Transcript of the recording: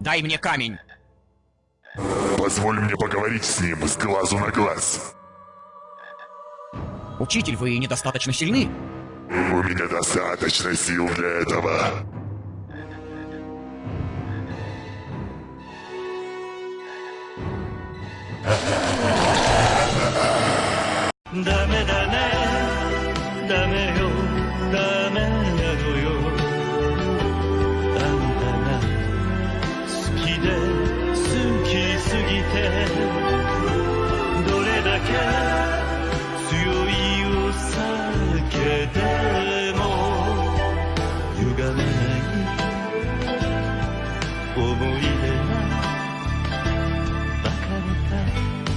Дай мне камень. Позволь мне поговорить с ним с глазу на глаз. Учитель, вы недостаточно сильны. У меня достаточно сил для этого. Dame, dame, dame で好きすぎてどれだけ強いお酒でも歪めない思い出は別れた。